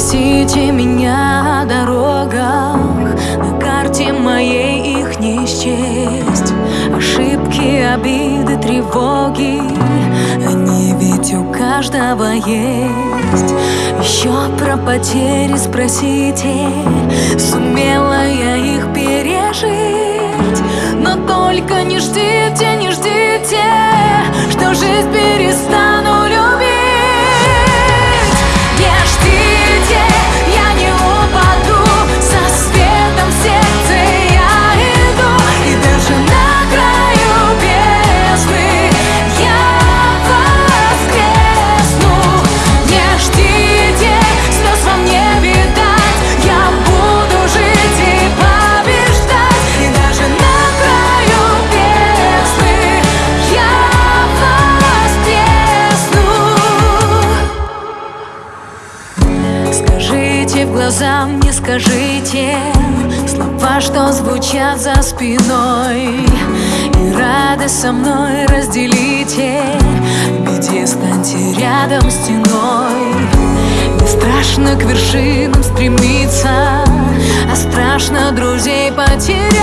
Спросите меня о дорогах. На карте моей их не счесть. Ошибки, обиды, тревоги. Они ведь у каждого есть. Еще про потери спросите. Сумела я их пережить. Но только не ждите, не ждите Что жизнь глаза мне скажите Слова, что звучат за спиной. И рады со мной разделите Беде станьте рядом стеной. Не страшно к вершинам стремиться А страшно друзей потерять